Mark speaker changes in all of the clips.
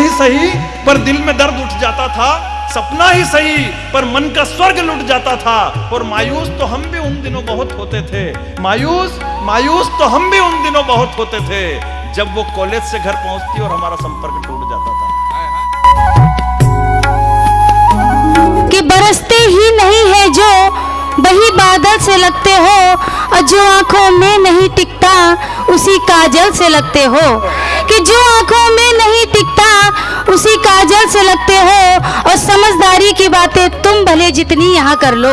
Speaker 1: सही, पर दिल में दर्द उठ जाता था। सपना ही सही, पर मन का स्वर्ग लुट जाता था। और मायूस तो हम भी उन दिनों बहुत होते थे। मायूस मायूस तो हम भी उन दिनों बहुत होते थे, जब वो कॉलेज से घर पहुँचती और हमारा संपर्क टूट जाता था।
Speaker 2: कि बरसते ही नहीं है जो, वही बादल से लगते हो, और जो आँखों में नहीं टिकता, उसी काजल से लगते हो। कि जो आँखों में नहीं टिकता उसी काजल से लगते हो और समझदारी की बातें तुम भले जितनी यहाँ कर लो।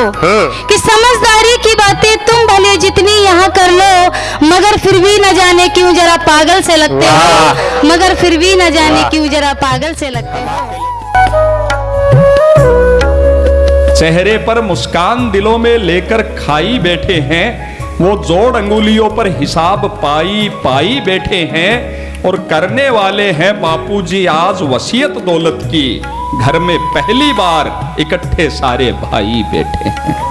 Speaker 2: कि समझदारी की बातें तुम भले जितनी यहाँ कर लो मगर फिर भी न जाने क्यों जरा पागल से लगते हो। मगर फिर भी न जाने क्यों जरा पागल से लगते हो।
Speaker 3: चेहरे पर मुस्कान दिलों में लेकर खाई बैठे हैं वो जोड़ अंगुलियों पर हिसाब पाई पाई बैठे हैं और करने वाले हैं बापूजी आज वसीयत दौलत की। घर में पहली बार इकट्ठे सारे भाई बैठे हैं।